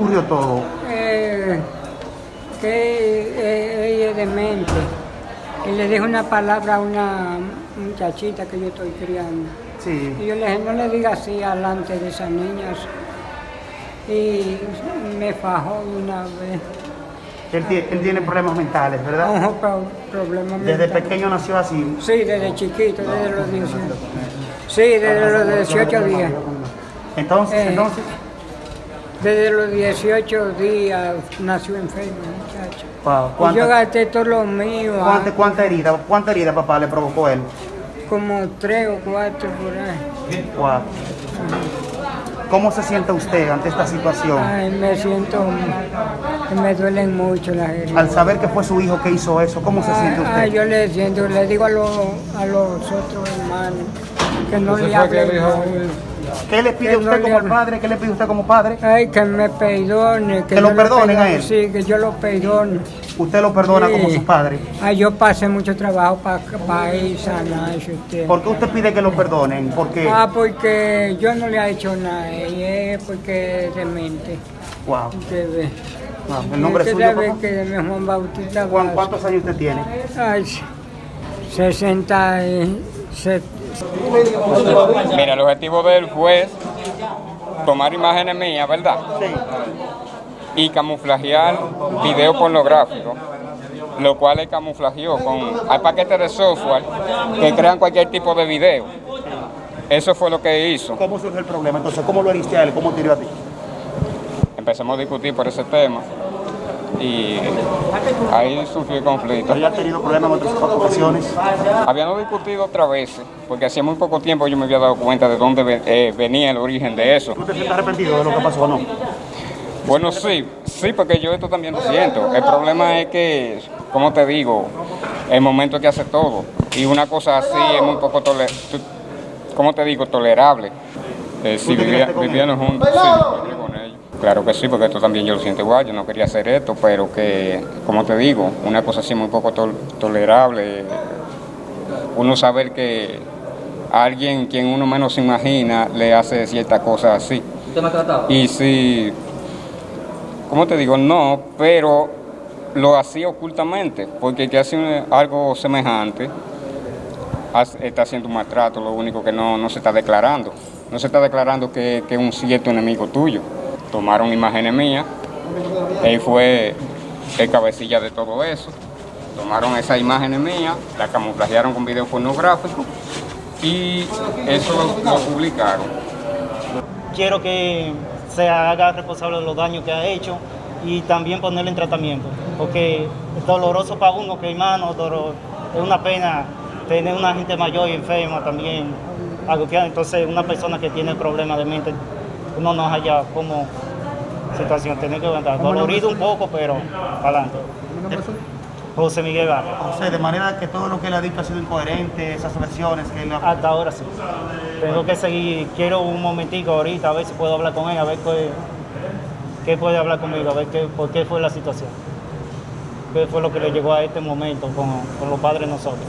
ocurrió todo? Eh, que eh, ella es demente. Y le dijo una palabra a una muchachita que yo estoy criando. Sí. Y yo le dije, no le diga así delante de esas niñas. Y me fajó una vez. Él, tie- él tiene problemas mentales, ¿verdad? Ojo, Desde pequeño nació así. Sí, desde chiquito, desde los 18. Sí, desde los 18 días. Entonces, Eh, entonces, Desde los 18 días nació enfermo, muchacho. wow, Y yo ¿cuánta, gasté todo lo mío, ah, cuánta, cuánta herida, cuánta herida papá le provocó él? como tres o cuatro por ahí. Wow. ¿Cómo se siente usted ante esta situación? Ay, me siento, me duelen mucho las heridas. Al saber que fue su hijo que hizo eso, ¿cómo se siente usted? ay, yo le siento, le digo a, los a los otros hermanos que no le hablen. ¿Qué le pide que usted no le como hable. padre? ¿Qué le pide usted como padre? Ay, que me perdone. Que lo perdonen a él. Sí, que yo lo perdone. Usted lo perdona Sí. como su padre. Ay, yo pasé mucho trabajo para ir sanar usted. ¿Por qué usted pide que lo perdonen? Porque, Ah, porque yo no le he hecho nada, y es porque es demente. wow, Usted ve. wow. ¿El nombre Usted suyo, papá? que mi Juan Bautista Juan. ¿Cuántos años usted tiene? Ay, 60 y... se- Mira, el objetivo de él fue tomar imágenes mías, ¿verdad? Y camuflajear video pornográfico, lo cual él camuflajeó con hay paquetes de software que crean cualquier tipo de video. Eso fue lo que hizo. ¿Cómo surge el problema? Entonces, ¿cómo lo heriste a él? ¿Cómo tiró a ti? Empezamos a discutir por ese tema y ahí surgió el conflicto. ¿Había tenido problemas en otras ocasiones? Habíamos discutido otra vez, porque hacía muy poco tiempo yo me había dado cuenta de dónde eh, venía el origen de eso. ¿Tú te sientes arrepentido de lo que pasó o no? Bueno, sí, sí, porque yo esto también lo siento. El problema es que, como te digo, el momento que hace todo. Y una cosa así es muy poco como te digo, tolerable. Eh, si ¿Tú te vivía, criaste con vivían juntos, sí, yo viví con ellos. Claro que sí, porque esto también yo lo siento igual. Yo no quería hacer esto, pero que, como te digo, una cosa así muy poco tol- tolerable. Uno saber que alguien quien uno menos se imagina le hace ciertas cosas así. ¿Usted maltrataba? Y si, ¿cómo te digo? No, pero lo hacía ocultamente, porque el que hace algo semejante está haciendo un maltrato, lo único que no, no se está declarando. No se está declarando que que es un cierto enemigo tuyo. Tomaron imágenes mías, él fue el cabecilla de todo eso. Tomaron esas imágenes mías, las camuflajearon con video pornográfico y eso lo- publicaron. quiero que se haga responsable de los daños que ha hecho y también ponerle en tratamiento, porque es doloroso para uno que hermano, es una pena tener una gente mayor y enferma también, entonces una persona que tiene problemas de mente, uno no haya como situación, tener que aguantar, dolorido un poco, pero para adelante. José Miguel Vargas. José, de manera que todo lo que él ha dicho ha sido incoherente, esas versiones que él ha... Hasta ahora sí. Tengo que seguir, quiero un momentico ahorita, a ver si puedo hablar con él, a ver qué, qué puede hablar conmigo, a ver qué, por qué fue la situación. ¿Qué fue lo que le llegó a este momento con, con los padres nosotros?